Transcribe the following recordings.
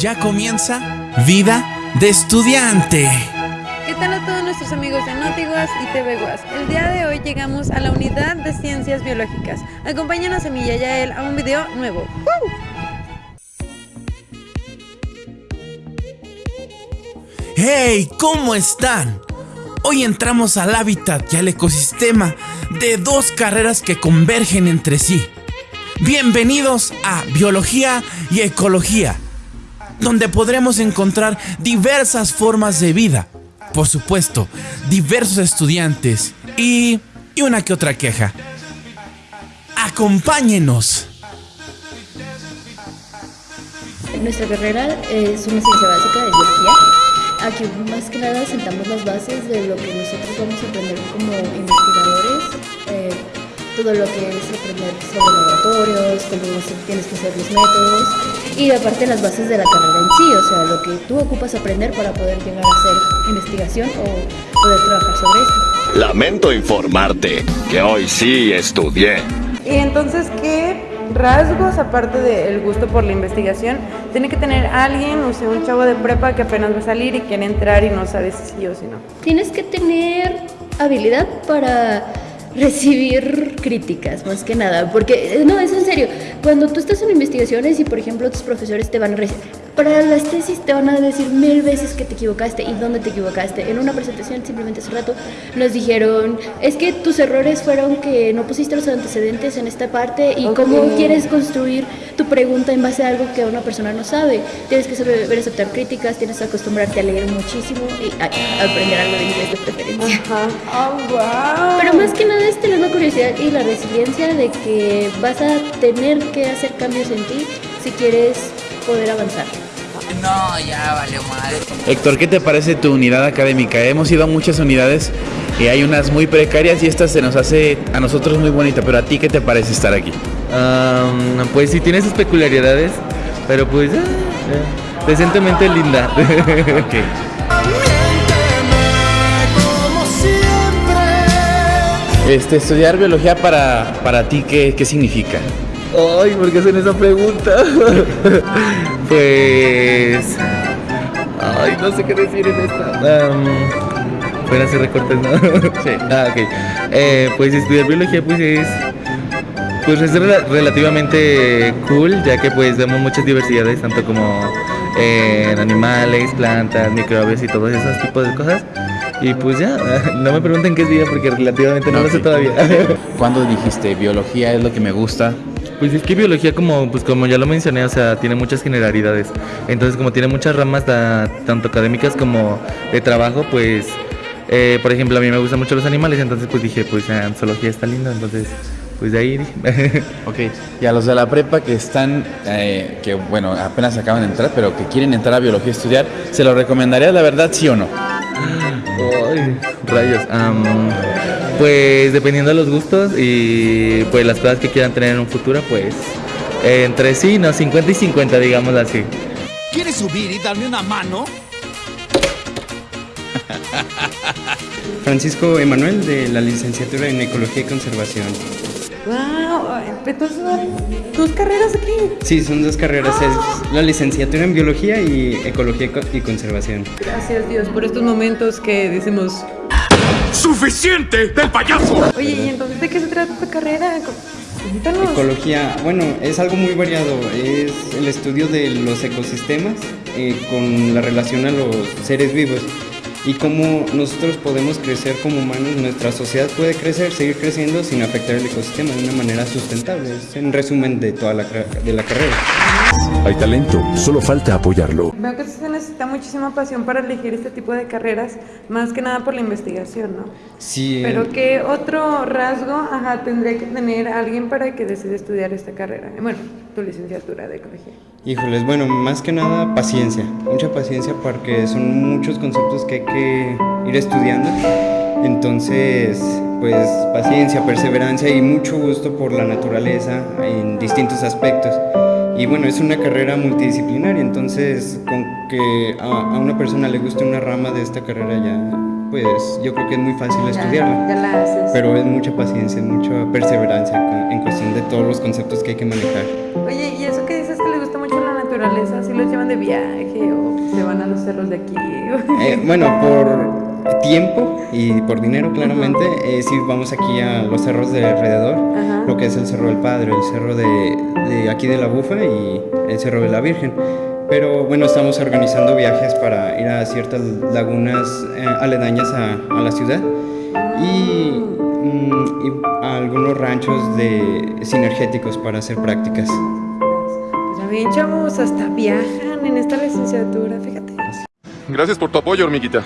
Ya comienza Vida de Estudiante. ¿Qué tal a todos nuestros amigos de Notiguas y TV Guas? El día de hoy llegamos a la unidad de ciencias biológicas. Acompáñanos a a Yael a un video nuevo. ¡Woo! ¡Hey! ¿Cómo están? Hoy entramos al hábitat y al ecosistema de dos carreras que convergen entre sí. Bienvenidos a Biología y Ecología, donde podremos encontrar diversas formas de vida, por supuesto, diversos estudiantes y, y una que otra queja. Acompáñenos. Nuestra carrera es una ciencia básica de biología. Aquí más que nada sentamos las bases de lo que nosotros vamos a aprender como investigadores, todo lo que es aprender sobre laboratorios, cómo tienes que hacer los métodos y aparte las bases de la carrera en sí, o sea, lo que tú ocupas aprender para poder llegar a hacer investigación o poder trabajar sobre esto. Lamento informarte que hoy sí estudié. Y entonces, ¿qué rasgos, aparte del gusto por la investigación, tiene que tener alguien, o sea, un chavo de prepa que apenas va a salir y quiere entrar y no sabe si sí o si no? Tienes que tener habilidad para recibir críticas, más que nada, porque no, es en serio, cuando tú estás en investigaciones y por ejemplo tus profesores te van a para las tesis te van a decir mil veces que te equivocaste y dónde te equivocaste. En una presentación simplemente hace rato nos dijeron, es que tus errores fueron que no pusiste los antecedentes en esta parte y cómo Ok. quieres construir tu pregunta en base a algo que una persona no sabe. Tienes que saber aceptar críticas, tienes que acostumbrarte a leer muchísimo y a, a aprender algo de inglés de preferencia. Ajá. ¡Oh, wow! Pero más que nada es tener la curiosidad y la resiliencia de que vas a tener que hacer cambios en ti si quieres poder avanzar. No, ya valió madre. Héctor, ¿qué te parece tu unidad académica? Hemos ido a muchas unidades y hay unas muy precarias y esta se nos hace a nosotros muy bonita, pero a ti qué te parece estar aquí? Pues sí tiene sus peculiaridades, pero pues ah, ah, decentemente linda. Este, estudiar biología para, para ti, ¿qué, qué significa? Ay, ¿por qué hacen esa pregunta? pues... Ay, no sé qué decir en esta. Am, Pueden hacer recortes, ¿no? sí. Ah, ok. Eh, pues estudiar biología pues es... Pues es rela- relativamente cool, ya que pues vemos muchas diversidades, tanto como en animales, plantas, microbios y todos esos tipos de cosas. Y pues ya, no me pregunten qué es vida porque relativamente no lo sé todavía. ¿Cuándo dijiste biología es lo que me gusta? Pues es que biología como pues como ya lo mencioné, o sea, tiene muchas generalidades. Entonces, como tiene muchas ramas ta- tanto académicas como de trabajo, pues eh, por ejemplo, a mí me gustan mucho los animales, entonces pues dije, pues ah, zoología está lindo, entonces pues de ahí dije. Ok, y a los de la prepa que están, eh, que bueno, apenas acaban de entrar, pero que quieren entrar a biología a estudiar, ¿se lo recomendarías la verdad, sí o no? Ay, rayos. Pues dependiendo de los gustos y pues las cosas que quieran tener en un futuro, pues eh, entre sí, no, 50 y 50, digamos así. ¿Quieres subir y darme una mano? Francisco Emanuel de la licenciatura en Ecología y Conservación. ¡Wow! Entonces, ¿dos carreras aquí? Sí, son dos carreras, es la licenciatura en Biología y Ecología y Co- y Conservación. Gracias Dios por estos momentos que decimos, ¡Suficiente del payaso! oye, ¿y entonces de qué se trata esta carrera? Cuéntanos. Ecología, bueno, es algo muy variado, es el estudio de los ecosistemas eh, con la relación a los seres vivos y cómo nosotros podemos crecer como humanos, nuestra sociedad puede crecer, seguir creciendo sin afectar el ecosistema de una manera sustentable. Es en resumen de toda la, de la carrera. Hay talento, solo falta apoyarlo. Veo que se necesita muchísima pasión para elegir este tipo de carreras, más que nada por la investigación, ¿no? Sí, Pero ¿qué otro rasgo ajá, tendría que tener alguien para que decida estudiar esta carrera? Bueno, tu licenciatura de ecología. Híjoles, bueno, más que nada paciencia, mucha paciencia porque son muchos conceptos que hay que ir estudiando. Entonces, pues paciencia, perseverancia y mucho gusto por la naturaleza en distintos aspectos. Y bueno, es una carrera multidisciplinaria, entonces con que a, a una persona le guste una rama de esta carrera ya, pues yo creo que es muy fácil Ya- estudiarla. Ya la haces. Pero es mucha paciencia, mucha perseverancia en cuestión de todos los conceptos que hay que manejar. Oye, ¿y eso que dices que le gusta mucho la naturaleza? ¿Si los llevan de viaje o se van a los cerros de aquí? Eh, bueno, por tiempo y por dinero, claramente, eh, sí vamos aquí a los cerros de alrededor, Ajá. lo que es el Cerro del Padre, el cerro de, de aquí de la Bufa y el Cerro de la Virgen. Pero bueno, estamos organizando viajes para ir a ciertas lagunas eh, aledañas a, a la ciudad y, mm, y a algunos ranchos de sinergéticos para hacer prácticas. Pues ya ven, chavos, hasta viajan en esta licenciatura, fíjate. Gracias por tu apoyo, hormiguita.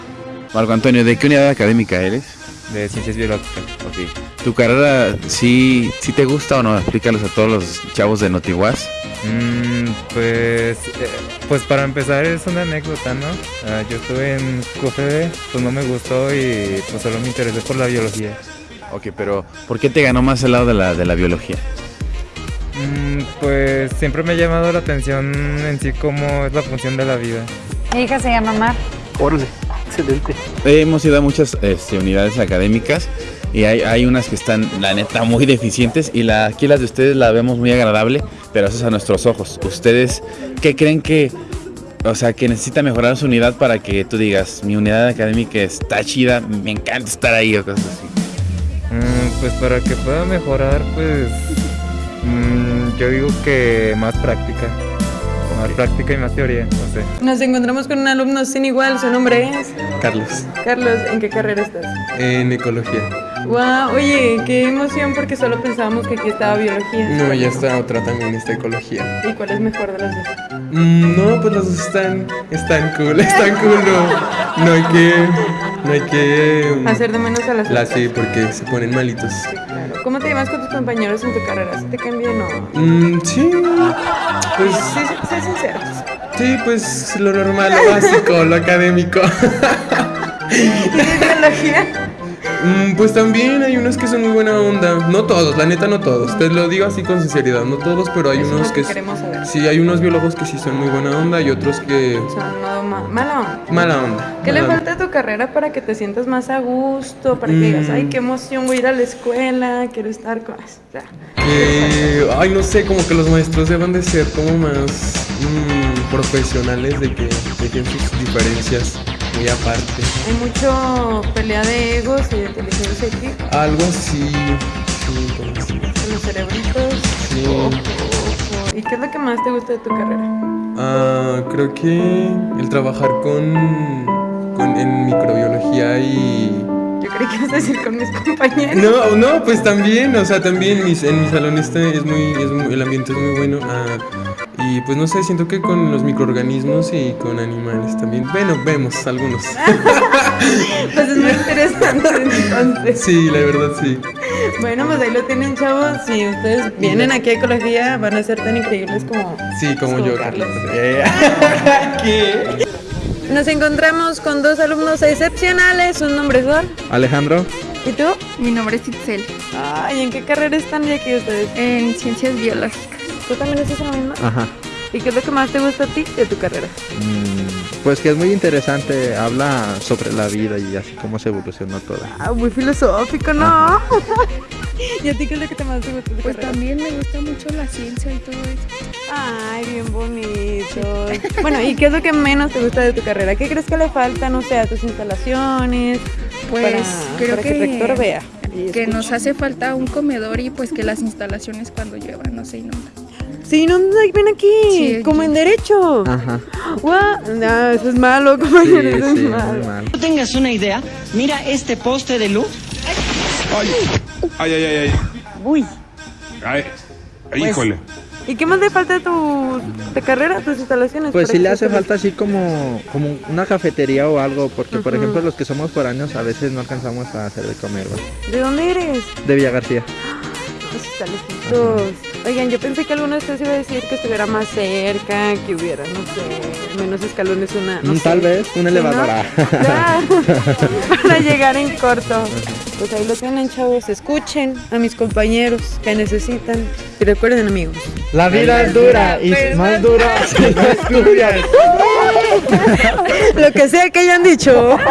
Marco Antonio, ¿de qué unidad académica eres? De ciencias biológicas. Ok. ¿Tu carrera sí, sí te gusta o no? Explícalos a todos los chavos de Notiguaz. Mm, pues, eh, pues para empezar es una anécdota, ¿no? Ah, yo estuve en QFB, pues no me gustó y pues solo me interesé por la biología. Ok, pero ¿por qué te ganó más el lado de la, de la biología? Mm, pues siempre me ha llamado la atención en sí cómo es la función de la vida. Mi hija se llama Mar. Órale, excelente. Hemos ido a muchas este, unidades académicas y hay, hay unas que están, la neta, muy deficientes y la, aquí las de ustedes la vemos muy agradable, pero eso es a nuestros ojos. ¿Ustedes qué creen que, o sea, que necesita mejorar su unidad para que tú digas, mi unidad académica está chida, me encanta estar ahí o cosas así? Mm, pues para que pueda mejorar, pues mm, yo digo que más práctica. Más práctica y más teoría, no sé. Nos encontramos con un alumno sin igual, su nombre es Carlos, Carlos. ¿En qué carrera estás? en ecología. Wow, oye, qué emoción porque solo pensábamos que aquí estaba biología. No, ya está otra también, está ecología. ¿Y cuál es mejor de las dos? Mm, no, pues los dos están, están cool, están cool. No, no hay que, no hay que... mm, Hacer de menos a las La sí, porque se ponen malitos. Claro. ¿Cómo te llevas con tus compañeros en tu carrera? ¿Sí te caen bien o...? Mm, sí, pues, Sí, sí, sé sincero. sí, pues lo normal, lo básico, lo académico. ¿Tienes biología? Mm, pues también hay unos que son muy buena onda. No todos, la neta no todos. Te lo digo así con sinceridad, no todos, pero hay Eso es unos lo que que... queremos saber. Sí, hay unos biólogos que sí son muy buena onda y otros que... Son ma- mala onda. Mala onda. ¿Qué le falta a tu carrera para que te sientas más a gusto? Para que digas, Mm. ay, qué emoción, voy a ir a la escuela, quiero estar con... O sea, Eh, ay, no sé, como que los maestros deben de ser como más mm, profesionales, de que dejen sus diferencias muy aparte. hay mucho pelea de egos y de inteligencia aquí, Algo así, sí, los cerebritos. Sí. Ojo, ojo. ¿Y qué es lo que más te gusta de tu carrera? Ah, creo que el trabajar con, con en microbiología y Yo creí que ibas a decir con mis compañeros. No, no, pues también, o sea, también mis, en mi salón este es muy, es muy- el ambiente es muy bueno. ah, y pues no sé, siento que con los microorganismos y con animales también. Bueno, vemos algunos. Pues es muy interesante entonces. Sí, la verdad sí. Bueno, pues ahí lo tienen, chavos. Si ustedes vienen aquí a ecología, van a ser tan increíbles como... Sí, como como yo, Carlos. ¿Qué? Nos encontramos con dos alumnos excepcionales. Sus nombres son... Alejandro, ¿Y tú? Mi nombre es Itzel, Ay, ¿en qué carrera están de aquí ustedes? en Ciencias Biológicas. ¿Tú también en la misma? ajá. ¿Y qué es lo que más te gusta a ti de tu carrera? Mm, pues que es muy interesante, habla sobre la vida y así cómo se evolucionó toda. Ah, muy filosófico, ¿no? ¿Y a ti qué es lo que te más te gusta de tu Pues carrera? también me gusta mucho la ciencia y todo eso. Ay, bien bonito. bueno, ¿y qué es lo que menos te gusta de tu carrera? ¿Qué crees que le falta, no sé, a tus instalaciones? Pues para, creo para que, que, el rector vea. que nos hace falta un comedor y pues que las instalaciones cuando llueva no se inundan. Sí, no, ven aquí, Sí, como en derecho. Ajá. No, eso es malo, Sí, compañero, eso es sí, malo. mal. No tengas una idea, mira este poste de luz. Ay, ay, ay, ay. Uy, Ay, Pues- híjole. ¿Y qué más le falta a tu de carrera, tus instalaciones? Pues sí que le hace estén- falta así como, como una cafetería o algo, porque por ejemplo los que somos foráneos a veces no alcanzamos a hacer de comer, ¿va? ¿De dónde eres? De Villa García. Pues está lejitos. Oigan, yo pensé que alguno de ustedes iba a decir que estuviera más cerca, que hubiera, no sé, menos escalones, una. No Mm, sé. Tal vez, un ¿Sí, elevador. no? ah. Claro, para llegar en corto. Pues ahí lo tienen, chavos. Escuchen a mis compañeros que necesitan. Y recuerden, amigos. La vida es dura y más dura si no estudias. Lo que sea que hayan dicho.